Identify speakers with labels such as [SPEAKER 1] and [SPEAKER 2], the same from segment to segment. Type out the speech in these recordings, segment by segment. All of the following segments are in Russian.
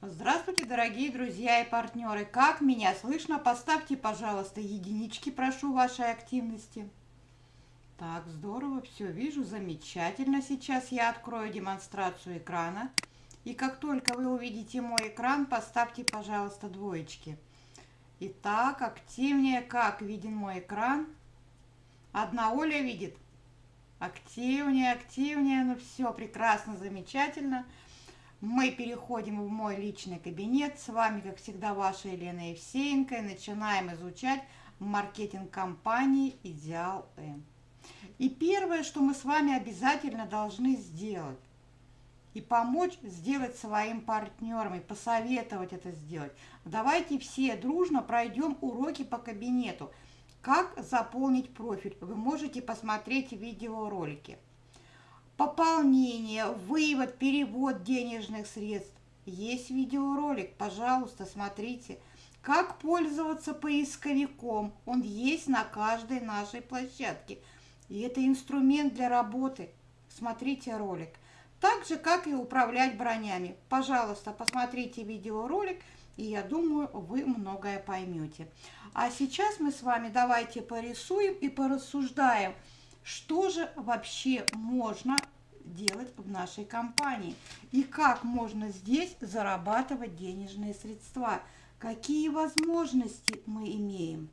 [SPEAKER 1] Здравствуйте, дорогие друзья и партнеры! Как меня слышно? Поставьте, пожалуйста, единички, прошу вашей активности. Так, здорово, все вижу, замечательно. Сейчас я открою демонстрацию экрана. И как только вы увидите мой экран, поставьте, пожалуйста, двоечки. Итак, активнее, как виден мой экран. Одна Оля видит. Активнее, активнее, ну все, прекрасно, замечательно. Мы переходим в мой личный кабинет. С вами, как всегда, ваша Елена Евсеенко. И начинаем изучать маркетинг компании «Идеал М». И первое, что мы с вами обязательно должны сделать, и помочь сделать своим партнерам, и посоветовать это сделать. Давайте все дружно пройдем уроки по кабинету. Как заполнить профиль? Вы можете посмотреть видеоролики пополнение, вывод, перевод денежных средств. Есть видеоролик, пожалуйста, смотрите. Как пользоваться поисковиком, он есть на каждой нашей площадке. И это инструмент для работы. Смотрите ролик. Так же, как и управлять бронями. Пожалуйста, посмотрите видеоролик, и я думаю, вы многое поймете. А сейчас мы с вами давайте порисуем и порассуждаем – что же вообще можно делать в нашей компании и как можно здесь зарабатывать денежные средства, какие возможности мы имеем.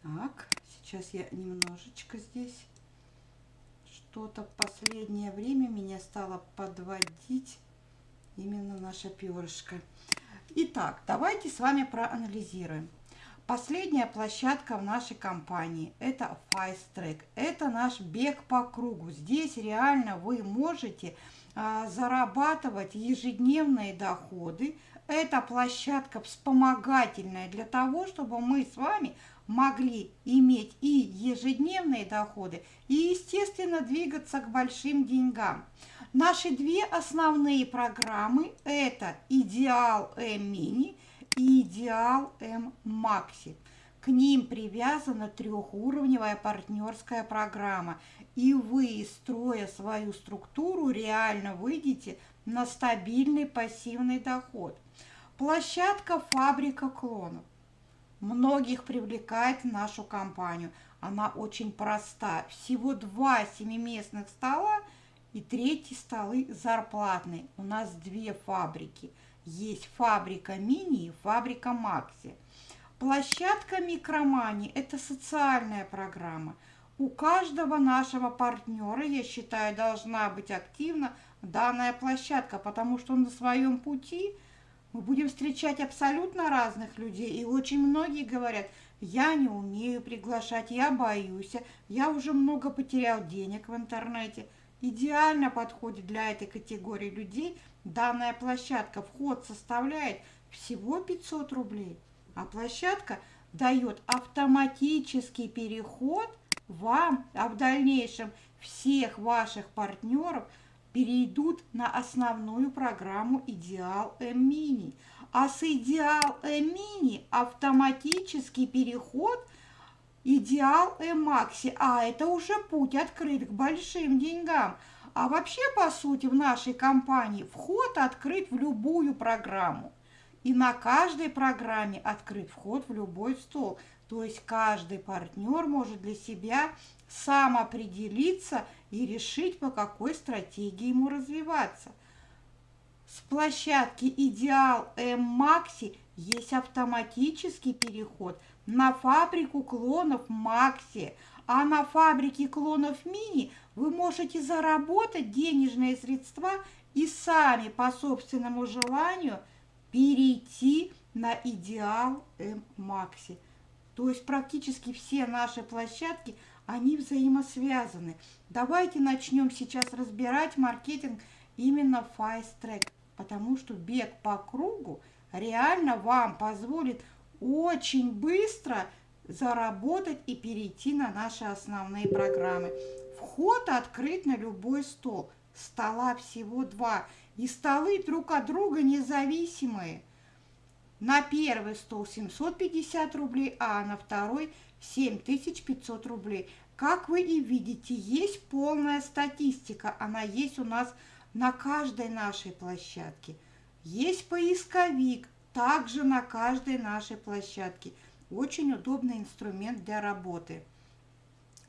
[SPEAKER 1] Так, сейчас я немножечко здесь что-то в последнее время меня стало подводить именно наша перышко. Итак, давайте с вами проанализируем. Последняя площадка в нашей компании – это Fast Track. Это наш бег по кругу. Здесь реально вы можете а, зарабатывать ежедневные доходы. Это площадка вспомогательная для того, чтобы мы с вами могли иметь и ежедневные доходы, и, естественно, двигаться к большим деньгам. Наши две основные программы – это «Идеал М-Мини» Идеал М Макси. К ним привязана трехуровневая партнерская программа, и вы, строя свою структуру, реально выйдете на стабильный пассивный доход. Площадка «Фабрика клонов». Многих привлекает в нашу компанию. Она очень проста. Всего два семиместных стола и третий столы зарплатные. У нас две фабрики – есть фабрика мини и фабрика Макси. Площадка Микромани – это социальная программа. У каждого нашего партнера, я считаю, должна быть активна данная площадка, потому что на своем пути мы будем встречать абсолютно разных людей. И очень многие говорят, я не умею приглашать, я боюсь, я уже много потерял денег в интернете. Идеально подходит для этой категории людей – Данная площадка вход составляет всего 500 рублей, а площадка дает автоматический переход вам, а в дальнейшем всех ваших партнеров перейдут на основную программу Идеал М-Мини. А с Идеал М-Мини автоматический переход Идеал М-Макси. А это уже путь открыт к большим деньгам – а вообще, по сути, в нашей компании вход открыт в любую программу. И на каждой программе открыт вход в любой стол. То есть каждый партнер может для себя сам определиться и решить, по какой стратегии ему развиваться. С площадки Идеал М-Макси есть автоматический переход на фабрику клонов Макси, а на фабрике клонов Мини вы можете заработать денежные средства и сами по собственному желанию перейти на идеал М-Макси. То есть практически все наши площадки, они взаимосвязаны. Давайте начнем сейчас разбирать маркетинг именно Fast Track, потому что бег по кругу реально вам позволит очень быстро заработать и перейти на наши основные программы. Вход открыт на любой стол. Стола всего два. И столы друг от друга независимые. На первый стол 750 рублей, а на второй 7500 рублей. Как вы и видите, есть полная статистика. Она есть у нас на каждой нашей площадке. Есть поисковик, также на каждой нашей площадке. Очень удобный инструмент для работы.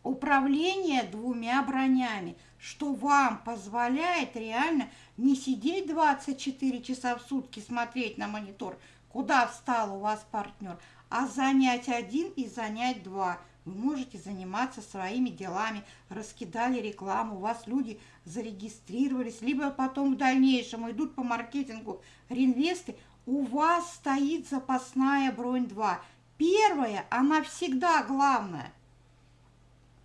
[SPEAKER 1] Управление двумя бронями, что вам позволяет реально не сидеть 24 часа в сутки, смотреть на монитор, куда встал у вас партнер, а занять один и занять два. Вы можете заниматься своими делами, раскидали рекламу, у вас люди зарегистрировались, либо потом в дальнейшем идут по маркетингу реинвесты, у вас стоит запасная бронь 2. Первая, она всегда главная.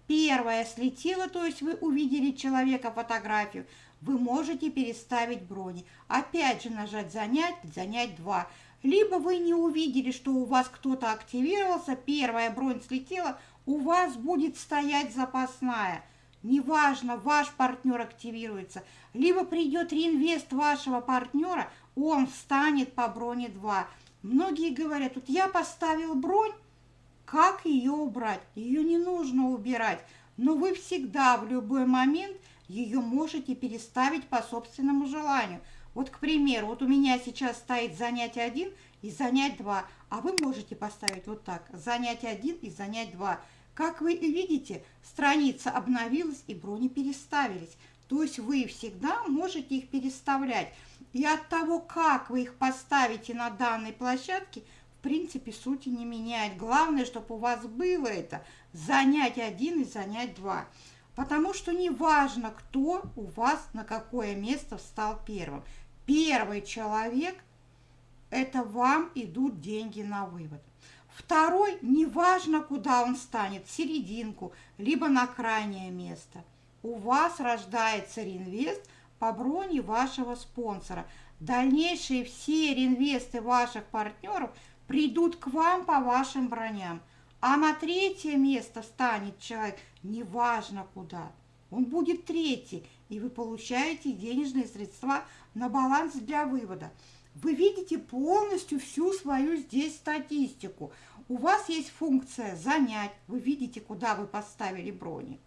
[SPEAKER 1] Первая слетела, то есть вы увидели человека, фотографию, вы можете переставить брони. Опять же нажать «Занять», «Занять 2». Либо вы не увидели, что у вас кто-то активировался, первая бронь слетела, у вас будет стоять запасная. Неважно, ваш партнер активируется, либо придет реинвест вашего партнера, он встанет по броне 2. Многие говорят, вот я поставил бронь, как ее убрать? Ее не нужно убирать, но вы всегда в любой момент ее можете переставить по собственному желанию. Вот, к примеру, вот у меня сейчас стоит занятие 1 и занять 2, а вы можете поставить вот так, занять 1 и занять 2. Как вы видите, страница обновилась и брони переставились. То есть вы всегда можете их переставлять. И от того, как вы их поставите на данной площадке, в принципе, сути не меняет. Главное, чтобы у вас было это занять один и занять два. Потому что не важно, кто у вас на какое место встал первым. Первый человек – это вам идут деньги на вывод. Второй – неважно, куда он станет, в серединку, либо на крайнее место. У вас рождается реинвест по броне вашего спонсора. Дальнейшие все реинвесты ваших партнеров придут к вам по вашим броням. А на третье место встанет человек, неважно куда. Он будет третий, и вы получаете денежные средства на баланс для вывода. Вы видите полностью всю свою здесь статистику. У вас есть функция «Занять», вы видите, куда вы поставили брони.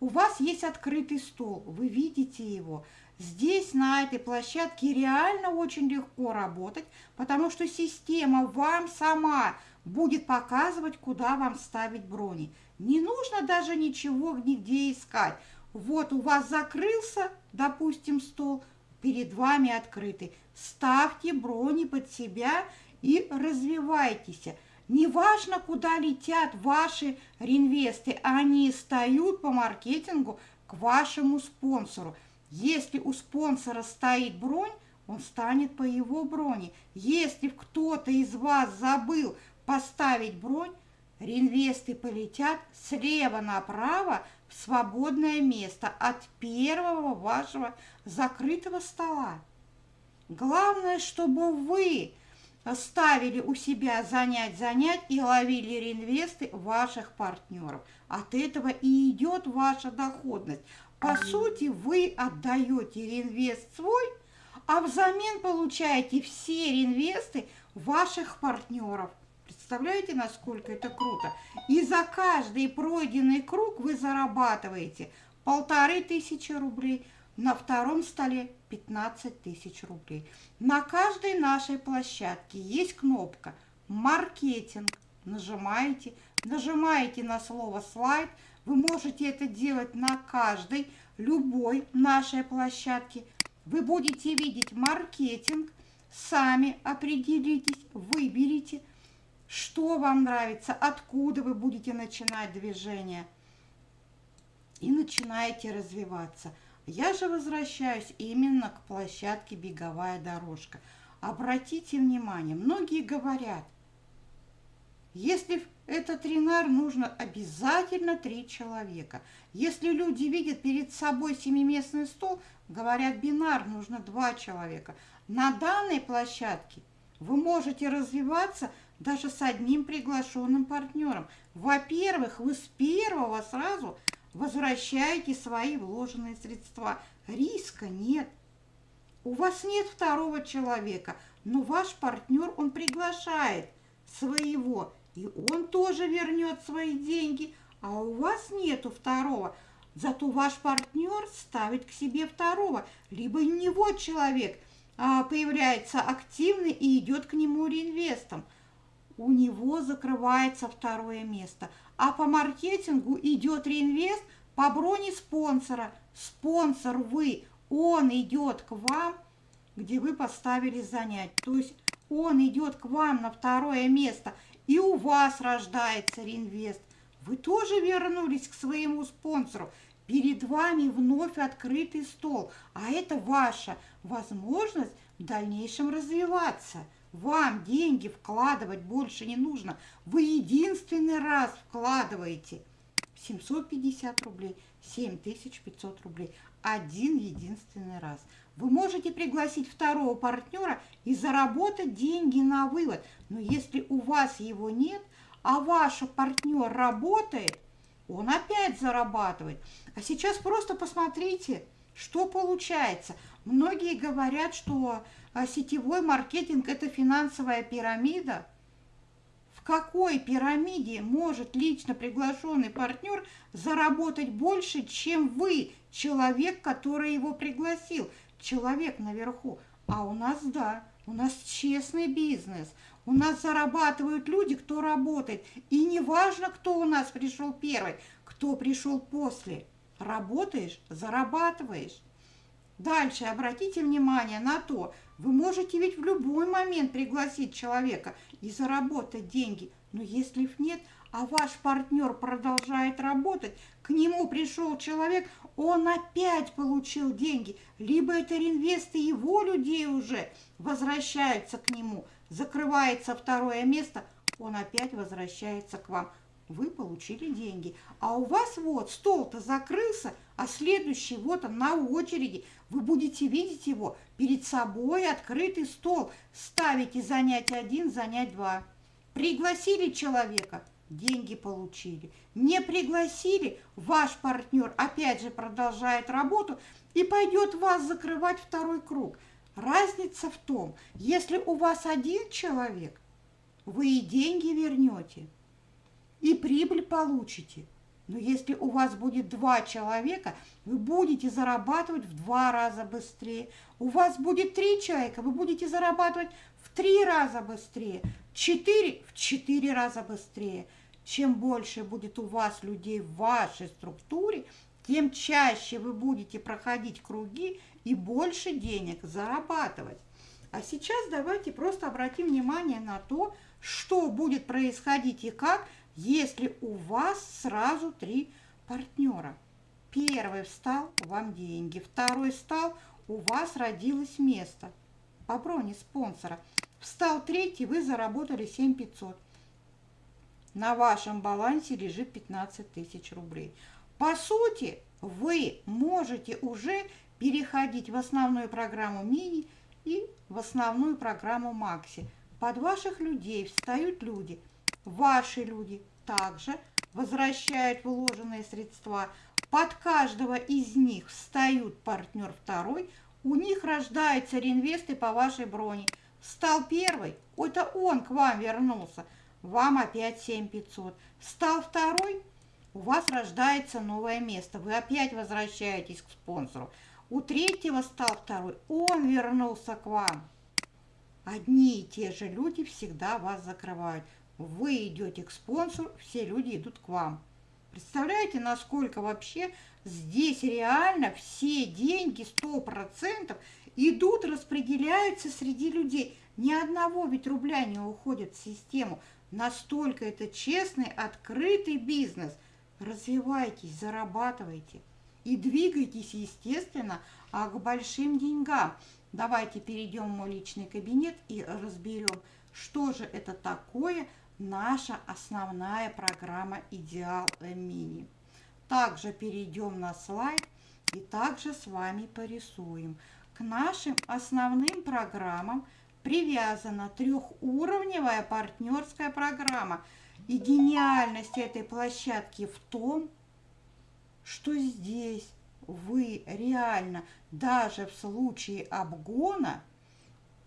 [SPEAKER 1] У вас есть открытый стол, вы видите его. Здесь, на этой площадке, реально очень легко работать, потому что система вам сама будет показывать, куда вам ставить брони. Не нужно даже ничего нигде искать. Вот у вас закрылся, допустим, стол, перед вами открытый. Ставьте брони под себя и развивайтесь. Неважно, куда летят ваши реинвесты, они встают по маркетингу к вашему спонсору. Если у спонсора стоит бронь, он станет по его броне. Если кто-то из вас забыл поставить бронь, реинвесты полетят слева направо в свободное место от первого вашего закрытого стола. Главное, чтобы вы ставили у себя занять-занять и ловили реинвесты ваших партнеров. От этого и идет ваша доходность. По сути, вы отдаете реинвест свой, а взамен получаете все реинвесты ваших партнеров. Представляете, насколько это круто? И за каждый пройденный круг вы зарабатываете полторы тысячи рублей, на втором столе 15 тысяч рублей. На каждой нашей площадке есть кнопка «Маркетинг». Нажимаете, нажимаете на слово «Слайд», вы можете это делать на каждой, любой нашей площадке. Вы будете видеть маркетинг, сами определитесь, выберите, что вам нравится, откуда вы будете начинать движение. И начинаете развиваться. Я же возвращаюсь именно к площадке «Беговая дорожка». Обратите внимание, многие говорят – если это тренар, нужно обязательно три человека. Если люди видят перед собой семиместный стол, говорят бинар, нужно два человека. На данной площадке вы можете развиваться даже с одним приглашенным партнером. Во-первых, вы с первого сразу возвращаете свои вложенные средства. Риска нет. У вас нет второго человека, но ваш партнер, он приглашает своего и он тоже вернет свои деньги, а у вас нету второго. Зато ваш партнер ставит к себе второго, либо у него человек а, появляется активный и идет к нему реинвестом. У него закрывается второе место. А по маркетингу идет реинвест по броне спонсора. Спонсор вы, он идет к вам, где вы поставили занять. То есть он идет к вам на второе место, и у вас рождается реинвест. Вы тоже вернулись к своему спонсору. Перед вами вновь открытый стол, а это ваша возможность в дальнейшем развиваться. Вам деньги вкладывать больше не нужно. Вы единственный раз вкладываете 750 рублей, 7500 рублей. Один единственный раз. Вы можете пригласить второго партнера и заработать деньги на вывод. Но если у вас его нет, а ваш партнер работает, он опять зарабатывает. А сейчас просто посмотрите, что получается. Многие говорят, что а, сетевой маркетинг – это финансовая пирамида. В какой пирамиде может лично приглашенный партнер заработать больше, чем вы, человек, который его пригласил, человек наверху? А у нас, да, у нас честный бизнес – у нас зарабатывают люди, кто работает. И не важно, кто у нас пришел первый, кто пришел после. Работаешь – зарабатываешь. Дальше обратите внимание на то, вы можете ведь в любой момент пригласить человека и заработать деньги. Но если их нет, а ваш партнер продолжает работать, к нему пришел человек, он опять получил деньги. Либо это реинвесты его людей уже возвращаются к нему – закрывается второе место, он опять возвращается к вам. Вы получили деньги. А у вас вот стол-то закрылся, а следующий вот он на очереди. Вы будете видеть его перед собой, открытый стол. Ставите занять один, занять два. Пригласили человека, деньги получили. Не пригласили, ваш партнер опять же продолжает работу и пойдет вас закрывать второй круг. Разница в том, если у вас один человек, вы и деньги вернете, и прибыль получите. Но если у вас будет два человека, вы будете зарабатывать в два раза быстрее. У вас будет три человека, вы будете зарабатывать в три раза быстрее. Четыре – в четыре раза быстрее. Чем больше будет у вас людей в вашей структуре, тем чаще вы будете проходить круги и больше денег зарабатывать. А сейчас давайте просто обратим внимание на то, что будет происходить и как, если у вас сразу три партнера. Первый встал, вам деньги. Второй встал, у вас родилось место по броне спонсора. Встал третий, вы заработали 7500. На вашем балансе лежит 15 тысяч рублей. По сути, вы можете уже переходить в основную программу мини и в основную программу макси. Под ваших людей встают люди. Ваши люди также возвращают вложенные средства. Под каждого из них встают партнер второй. У них рождается реинвесты по вашей броне. Стал первый, это он к вам вернулся. Вам опять 7500. Стал второй, у вас рождается новое место. Вы опять возвращаетесь к спонсору. У третьего стал второй, он вернулся к вам. Одни и те же люди всегда вас закрывают. Вы идете к спонсору, все люди идут к вам. Представляете, насколько вообще здесь реально все деньги, 100% идут, распределяются среди людей. Ни одного ведь рубля не уходит в систему. Настолько это честный, открытый бизнес. Развивайтесь, зарабатывайте и двигайтесь, естественно, а к большим деньгам. Давайте перейдем в мой личный кабинет и разберем, что же это такое наша основная программа «Идеал Мини». Также перейдем на слайд и также с вами порисуем. К нашим основным программам привязана трехуровневая партнерская программа. И гениальность этой площадки в том, что здесь вы реально, даже в случае обгона,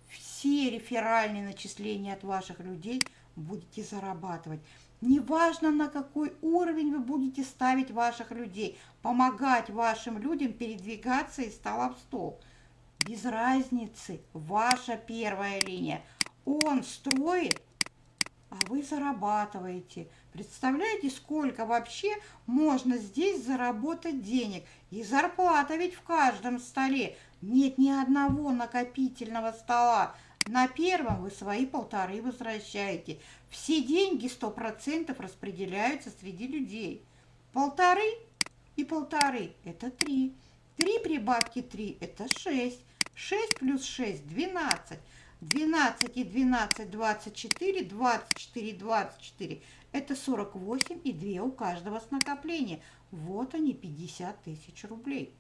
[SPEAKER 1] все реферальные начисления от ваших людей будете зарабатывать. Неважно, на какой уровень вы будете ставить ваших людей, помогать вашим людям передвигаться из стола в стол. Без разницы, ваша первая линия. Он строит, а вы зарабатываете. Представляете, сколько вообще можно здесь заработать денег? И зарплата ведь в каждом столе. Нет ни одного накопительного стола. На первом вы свои полторы возвращаете. Все деньги сто процентов распределяются среди людей. Полторы и полторы – это три. Три прибавки три – это шесть. Шесть плюс шесть – двенадцать. Двенадцать и двенадцать – двадцать четыре. Двадцать четыре, двадцать четыре – это сорок восемь и две у каждого с накопления. Вот они, пятьдесят тысяч рублей.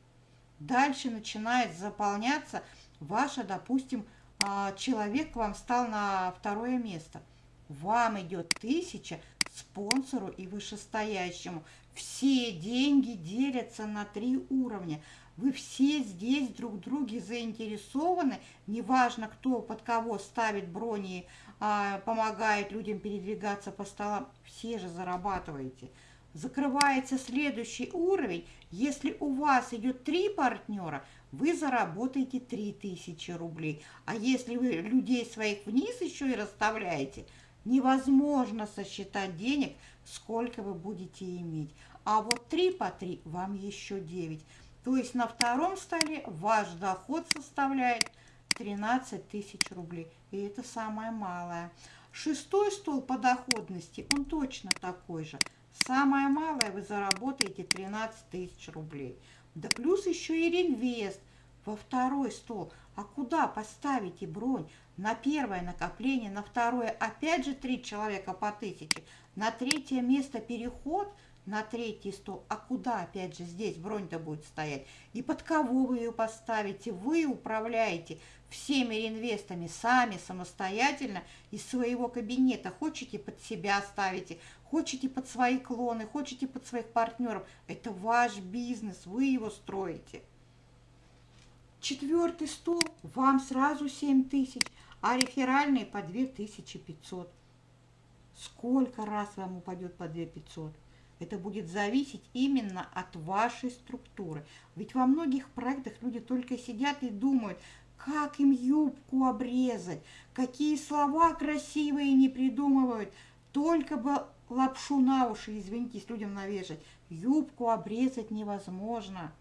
[SPEAKER 1] Дальше начинает заполняться ваша, допустим, а, человек к вам стал на второе место – вам идет тысяча спонсору и вышестоящему. Все деньги делятся на три уровня. Вы все здесь друг друге заинтересованы. Неважно, кто под кого ставит брони, а, помогает людям передвигаться по столам. Все же зарабатываете. Закрывается следующий уровень. Если у вас идет три партнера, вы заработаете 3000 рублей. А если вы людей своих вниз еще и расставляете – Невозможно сосчитать денег, сколько вы будете иметь. А вот 3 по 3 вам еще 9. То есть на втором столе ваш доход составляет 13 тысяч рублей. И это самое малое. Шестой стол по доходности, он точно такой же. Самое малое вы заработаете 13 тысяч рублей. Да плюс еще и реинвест во второй стол. А куда поставите бронь? На первое накопление, на второе опять же три человека по тысяче. На третье место переход на третий стол. А куда опять же здесь бронь-то будет стоять? И под кого вы ее поставите? Вы управляете всеми реинвестами сами, самостоятельно из своего кабинета. Хочете под себя ставите, хочете под свои клоны, хочете под своих партнеров. Это ваш бизнес, вы его строите. Четвертый стол, вам сразу 7 тысяч, а реферальный по 2500. Сколько раз вам упадет по 2500? Это будет зависеть именно от вашей структуры. Ведь во многих проектах люди только сидят и думают, как им юбку обрезать, какие слова красивые не придумывают, только бы лапшу на уши, извинитесь, людям навешать. Юбку обрезать невозможно.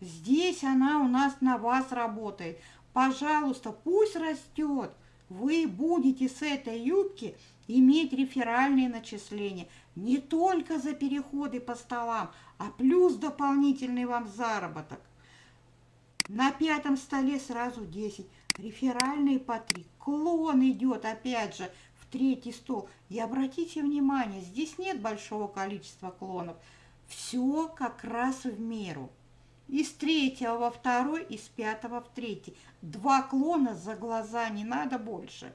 [SPEAKER 1] Здесь она у нас на вас работает. Пожалуйста, пусть растет. Вы будете с этой юбки иметь реферальные начисления не только за переходы по столам, а плюс дополнительный вам заработок. На пятом столе сразу 10, реферальные по 3. Клон идет опять же в третий стол. И обратите внимание, здесь нет большого количества клонов. Все как раз в меру. Из третьего во второй, из пятого в третий. Два клона за глаза, не надо больше.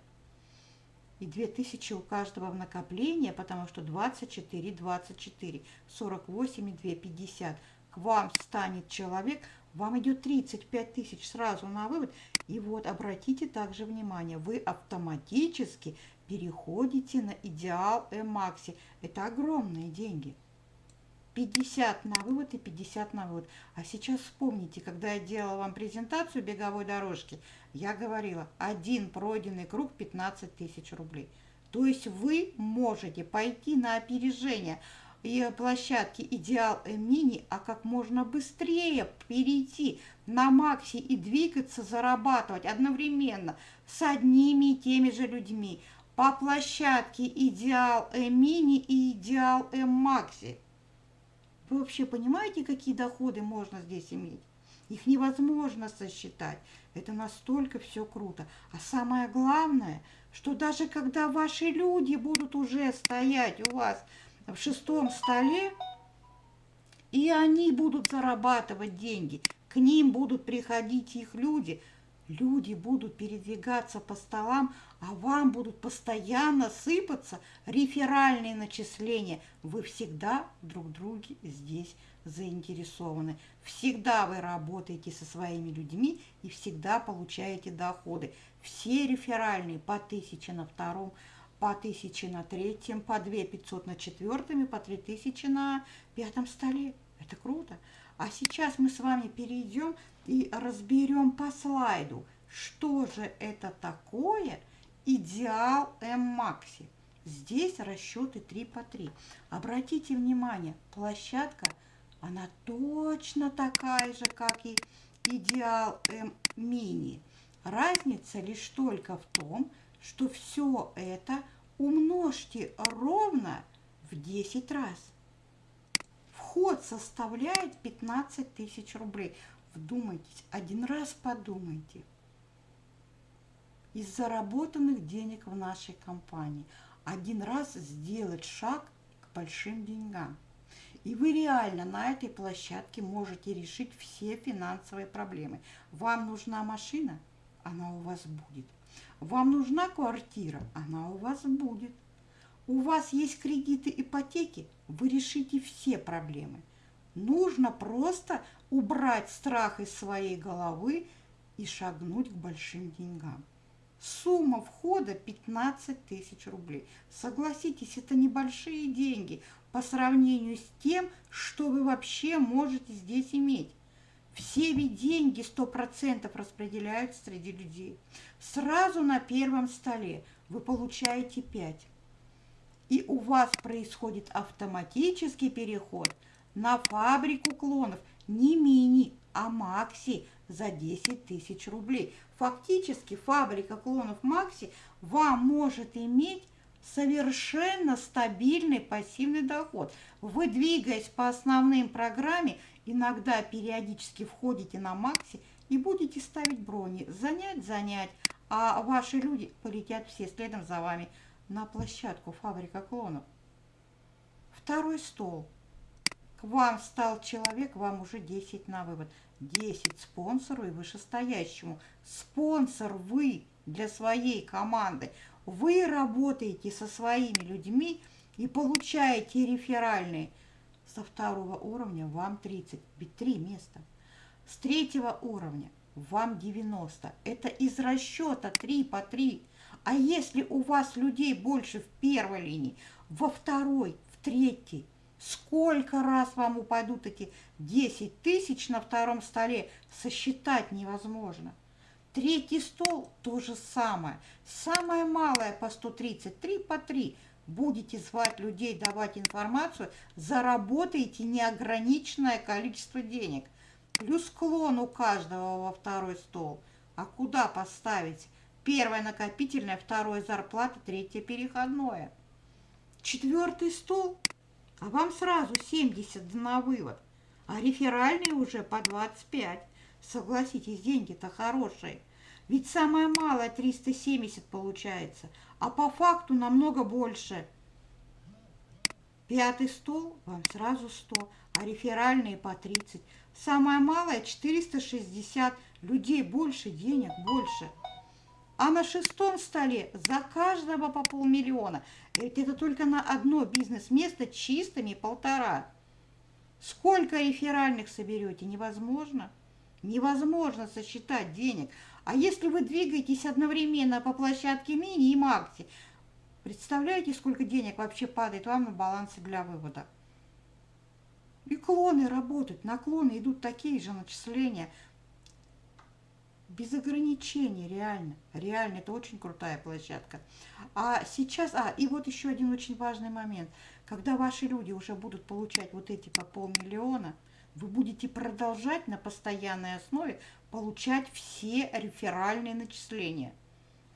[SPEAKER 1] И 2000 у каждого в накопление, потому что 24, 24, 48 и 2, 50. К вам станет человек, вам идет 35 тысяч сразу на вывод. И вот обратите также внимание, вы автоматически переходите на идеал Эмакси. Это огромные деньги. 50 на вывод и 50 на вывод. А сейчас вспомните, когда я делала вам презентацию беговой дорожки, я говорила, один пройденный круг 15 тысяч рублей. То есть вы можете пойти на опережение и площадки Идеал Мини, а как можно быстрее перейти на Макси и двигаться, зарабатывать одновременно с одними и теми же людьми по площадке Идеал Мини и Идеал М Макси. Вы вообще понимаете, какие доходы можно здесь иметь? Их невозможно сосчитать. Это настолько все круто. А самое главное, что даже когда ваши люди будут уже стоять у вас в шестом столе, и они будут зарабатывать деньги, к ним будут приходить их люди – Люди будут передвигаться по столам, а вам будут постоянно сыпаться реферальные начисления. Вы всегда друг друге здесь заинтересованы. Всегда вы работаете со своими людьми и всегда получаете доходы. Все реферальные по 1000 на втором по 1000 на третьем, по 2500 на четвертом по 3000 на пятом столе. Это круто. А сейчас мы с вами перейдем и разберем по слайду, что же это такое идеал М-Макси. Здесь расчеты 3 по 3. Обратите внимание, площадка, она точно такая же, как и идеал М-Мини. Разница лишь только в том, что все это умножьте ровно в 10 раз. Вход составляет 15 тысяч рублей. Вдумайтесь, один раз подумайте. Из заработанных денег в нашей компании один раз сделать шаг к большим деньгам. И вы реально на этой площадке можете решить все финансовые проблемы. Вам нужна машина? Она у вас будет. Вам нужна квартира? Она у вас будет. У вас есть кредиты, ипотеки? Вы решите все проблемы. Нужно просто убрать страх из своей головы и шагнуть к большим деньгам. Сумма входа 15 тысяч рублей. Согласитесь, это небольшие деньги по сравнению с тем, что вы вообще можете здесь иметь. Все ведь деньги 100% распределяются среди людей. Сразу на первом столе вы получаете 5. И у вас происходит автоматический переход на фабрику клонов не мини, а макси за 10 тысяч рублей. Фактически фабрика клонов макси вам может иметь совершенно стабильный пассивный доход. Вы, двигаясь по основным программе, иногда периодически входите на Макси и будете ставить брони. Занять, занять, а ваши люди полетят все следом за вами на площадку фабрика клонов. Второй стол. К вам стал человек, вам уже 10 на вывод. 10 спонсору и вышестоящему. Спонсор вы для своей команды. Вы работаете со своими людьми и получаете реферальные. Со второго уровня вам 30, ведь три места. С третьего уровня вам 90. Это из расчета 3 по 3. А если у вас людей больше в первой линии, во второй, в третьей, сколько раз вам упадут эти 10 тысяч на втором столе, сосчитать невозможно. Третий стол то же самое. Самое малое по 130, 3 по 3. Будете звать людей, давать информацию, заработаете неограниченное количество денег. Плюс клон у каждого во второй стол. А куда поставить? Первое накопительное, второе зарплата, третье переходное. Четвертый стол, а вам сразу 70 на вывод, а реферальный уже по 25. Согласитесь, деньги-то хорошие. Ведь самое малое 370 получается, а по факту намного больше. Пятый стол вам сразу 100, а реферальные по 30. Самое малое 460. Людей больше, денег больше. А на шестом столе за каждого по полмиллиона. Это только на одно бизнес-место чистыми полтора. Сколько реферальных соберете? Невозможно. Невозможно сосчитать денег. А если вы двигаетесь одновременно по площадке мини и макси, представляете, сколько денег вообще падает вам на балансе для вывода? И клоны работают, наклоны идут такие же начисления. Без ограничений, реально. Реально, это очень крутая площадка. А сейчас, а, и вот еще один очень важный момент. Когда ваши люди уже будут получать вот эти по полмиллиона, вы будете продолжать на постоянной основе получать все реферальные начисления.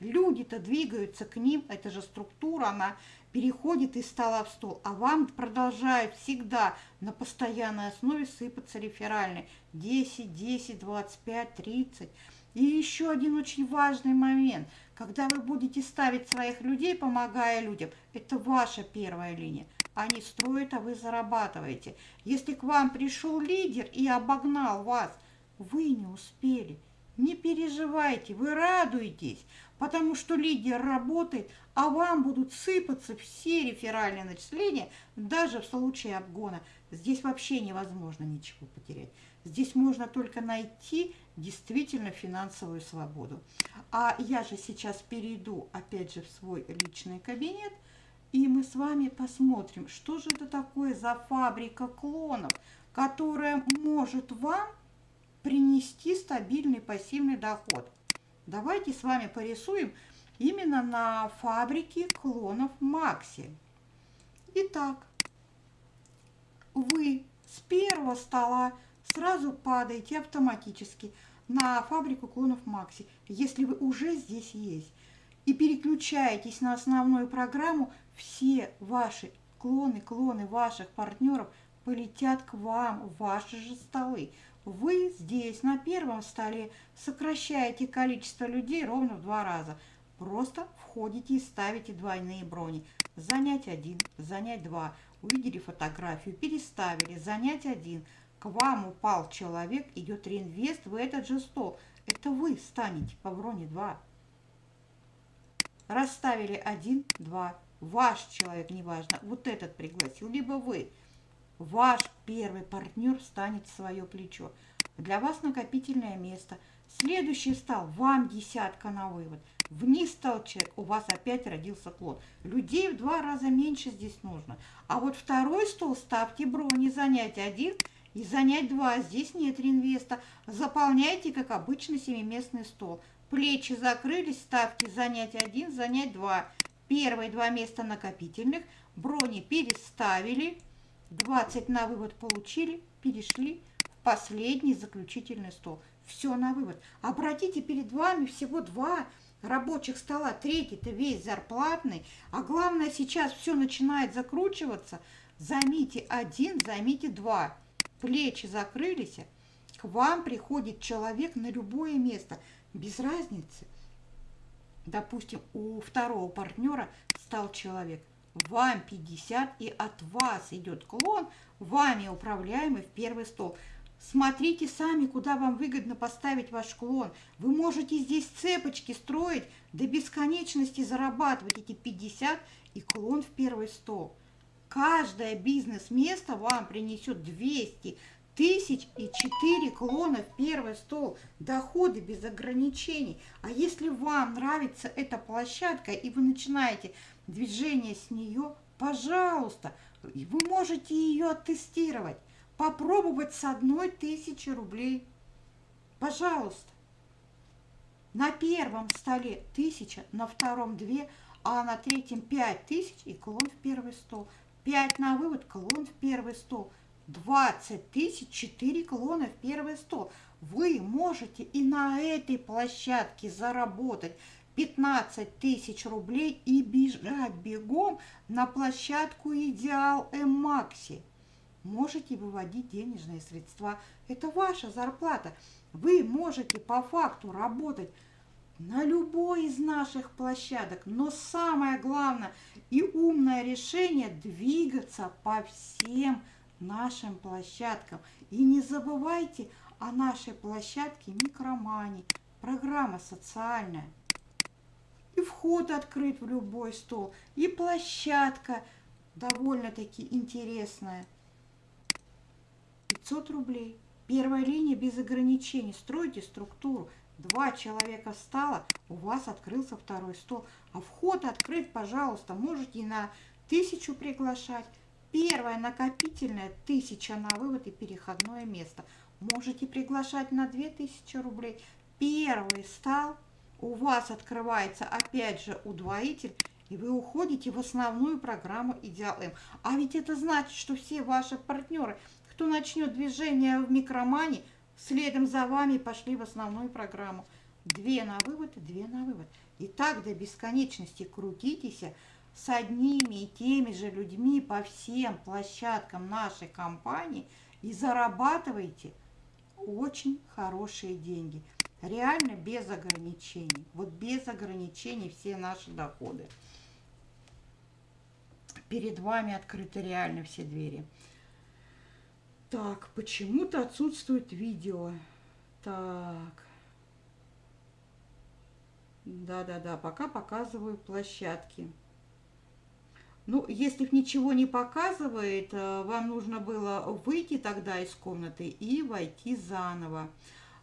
[SPEAKER 1] Люди-то двигаются к ним, это же структура, она переходит из стола в стол, а вам продолжают всегда на постоянной основе сыпаться реферальные 10, 10, 25, 30. И еще один очень важный момент. Когда вы будете ставить своих людей, помогая людям, это ваша первая линия. Они строят, а вы зарабатываете. Если к вам пришел лидер и обогнал вас, вы не успели. Не переживайте, вы радуетесь, потому что лидер работает, а вам будут сыпаться все реферальные начисления, даже в случае обгона. Здесь вообще невозможно ничего потерять. Здесь можно только найти действительно финансовую свободу. А я же сейчас перейду опять же в свой личный кабинет, и мы с вами посмотрим, что же это такое за фабрика клонов, которая может вам принести стабильный пассивный доход. Давайте с вами порисуем именно на фабрике клонов Макси. Итак, вы с первого стола сразу падаете автоматически на фабрику клонов Макси, если вы уже здесь есть. И переключаетесь на основную программу, все ваши клоны, клоны ваших партнеров полетят к вам в ваши же столы. Вы здесь на первом столе сокращаете количество людей ровно в два раза. Просто входите и ставите двойные брони. Занять один, занять два. Увидели фотографию, переставили, занять один. К вам упал человек, идет реинвест в этот же стол. Это вы станете по броне два. Расставили один, два. Ваш человек, неважно, вот этот пригласил, либо вы. Ваш первый партнер встанет в свое плечо. Для вас накопительное место. Следующий стал вам десятка на вывод. Вниз стал человек, у вас опять родился клон. Людей в два раза меньше здесь нужно. А вот второй стол ставьте брони, занять один и занять два. Здесь нет реинвеста. Заполняйте, как обычно, семиместный стол. Плечи закрылись, ставьте занять один, занять два. Первые два места накопительных. Брони переставили. 20 на вывод получили, перешли в последний заключительный стол. Все на вывод. Обратите, перед вами всего два рабочих стола. Третий-то весь зарплатный. А главное, сейчас все начинает закручиваться. Займите один, займите два. Плечи закрылись. К вам приходит человек на любое место. Без разницы. Допустим, у второго партнера стал человек вам 50, и от вас идет клон, вами управляемый в первый стол. Смотрите сами, куда вам выгодно поставить ваш клон. Вы можете здесь цепочки строить, до бесконечности зарабатывать эти 50 и клон в первый стол. Каждое бизнес-место вам принесет 200 тысяч и 4 клона в первый стол. Доходы без ограничений. А если вам нравится эта площадка и вы начинаете движение с нее, пожалуйста, вы можете ее оттестировать, попробовать с одной тысячи рублей. Пожалуйста. На первом столе тысяча, на втором две, а на третьем пять тысяч и клон в первый стол. Пять на вывод, клон в первый стол. Двадцать тысяч, четыре клона в первый стол. Вы можете и на этой площадке заработать 15 тысяч рублей и бежать бегом на площадку «Идеал М-Макси». Можете выводить денежные средства. Это ваша зарплата. Вы можете по факту работать на любой из наших площадок. Но самое главное и умное решение – двигаться по всем нашим площадкам. И не забывайте о нашей площадке Микромани, программа социальная и вход открыт в любой стол, и площадка довольно-таки интересная. 500 рублей. Первая линия без ограничений. Стройте структуру. Два человека встало, у вас открылся второй стол. А вход открыт, пожалуйста, можете на тысячу приглашать. Первая накопительная, тысяча на вывод и переходное место. Можете приглашать на 2000 рублей. Первый стал, у вас открывается опять же удвоитель, и вы уходите в основную программу Идеал М. А ведь это значит, что все ваши партнеры, кто начнет движение в микромане, следом за вами пошли в основную программу. Две на вывод, две на вывод. И так до бесконечности крутитесь с одними и теми же людьми по всем площадкам нашей компании и зарабатывайте очень хорошие деньги. Реально без ограничений. Вот без ограничений все наши доходы. Перед вами открыты реально все двери. Так, почему-то отсутствует видео. Так. Да-да-да, пока показываю площадки. Ну, если ничего не показывает, э, вам нужно было выйти тогда из комнаты и войти заново.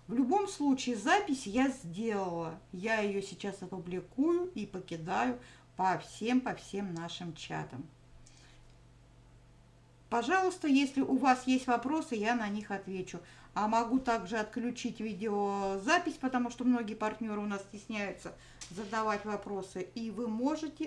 [SPEAKER 1] В любом случае, запись я сделала. Я ее сейчас опубликую и покидаю по всем, по всем нашим чатам. Пожалуйста, если у вас есть вопросы, я на них отвечу. А могу также отключить видеозапись, потому что многие партнеры у нас стесняются задавать вопросы. И вы можете